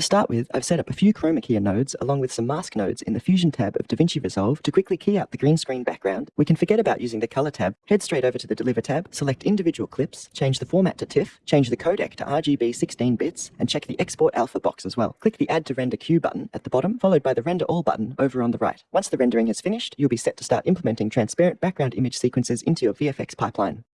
To start with, I've set up a few chroma key nodes along with some mask nodes in the Fusion tab of DaVinci Resolve to quickly key out the green screen background. We can forget about using the color tab, head straight over to the Deliver tab, select individual clips, change the format to TIFF, change the codec to RGB 16 bits, and check the Export Alpha box as well. Click the Add to Render Queue button at the bottom, followed by the Render All button over on the right. Once the rendering is finished, you'll be set to start implementing transparent background image sequences into your VFX pipeline.